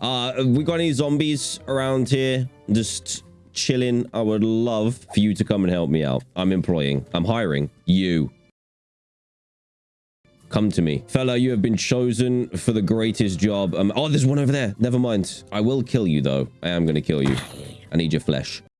Uh, we got any zombies around here? Just chilling. I would love for you to come and help me out. I'm employing. I'm hiring you. Come to me. Fella, you have been chosen for the greatest job. Um, oh, there's one over there. Never mind. I will kill you, though. I am going to kill you. I need your flesh.